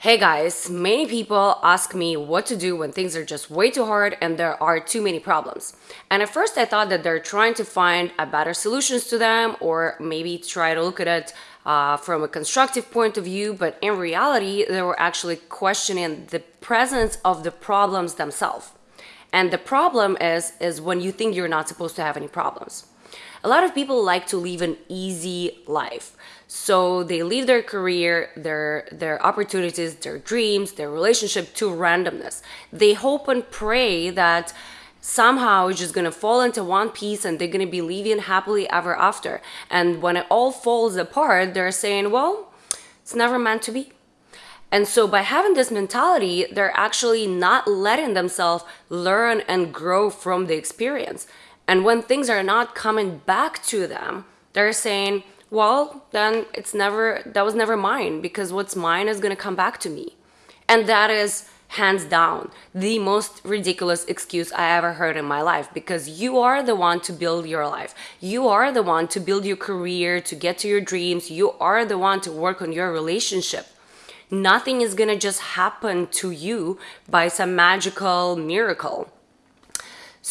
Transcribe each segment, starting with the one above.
Hey guys, many people ask me what to do when things are just way too hard and there are too many problems. And at first I thought that they're trying to find a better solutions to them or maybe try to look at it uh, from a constructive point of view, but in reality, they were actually questioning the presence of the problems themselves. And the problem is, is when you think you're not supposed to have any problems. A lot of people like to live an easy life. So they leave their career, their their opportunities, their dreams, their relationship to randomness. They hope and pray that somehow it's just gonna fall into one piece and they're gonna be living happily ever after. And when it all falls apart, they're saying, well, it's never meant to be. And so by having this mentality, they're actually not letting themselves learn and grow from the experience. And when things are not coming back to them, they're saying, well, then it's never, that was never mine because what's mine is going to come back to me. And that is hands down the most ridiculous excuse I ever heard in my life because you are the one to build your life. You are the one to build your career, to get to your dreams. You are the one to work on your relationship. Nothing is going to just happen to you by some magical miracle.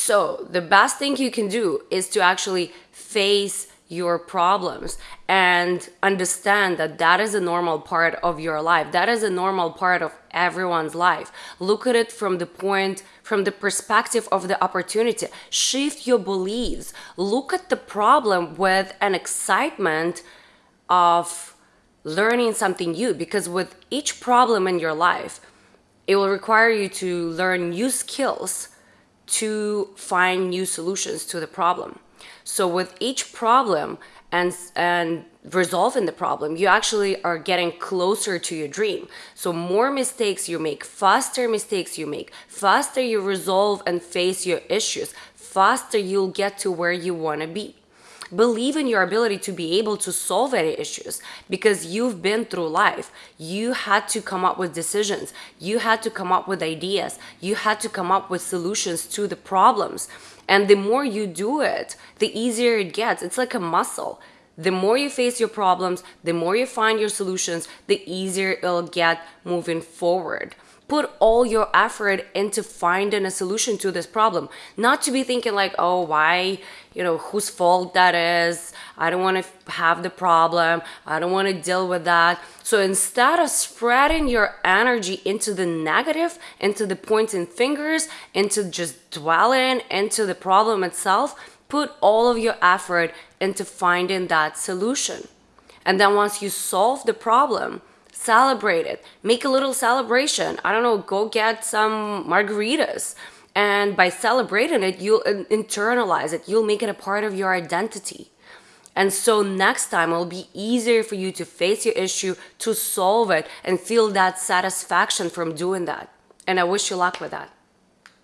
So the best thing you can do is to actually face your problems and understand that that is a normal part of your life. That is a normal part of everyone's life. Look at it from the point, from the perspective of the opportunity. Shift your beliefs. Look at the problem with an excitement of learning something new because with each problem in your life, it will require you to learn new skills to find new solutions to the problem. So with each problem and and resolving the problem, you actually are getting closer to your dream. So more mistakes you make, faster mistakes you make, faster you resolve and face your issues, faster you'll get to where you want to be. Believe in your ability to be able to solve any issues because you've been through life. You had to come up with decisions. You had to come up with ideas. You had to come up with solutions to the problems. And the more you do it, the easier it gets. It's like a muscle. The more you face your problems, the more you find your solutions, the easier it'll get moving forward put all your effort into finding a solution to this problem. Not to be thinking like oh why you know whose fault that is. I don't want to have the problem. I don't want to deal with that. So instead of spreading your energy into the negative into the pointing fingers into just dwelling into the problem itself put all of your effort into finding that solution. And then once you solve the problem celebrate it. Make a little celebration. I don't know go get some margaritas. And by celebrating it you'll internalize it. You'll make it a part of your identity. And so next time it'll be easier for you to face your issue to solve it and feel that satisfaction from doing that. And i wish you luck with that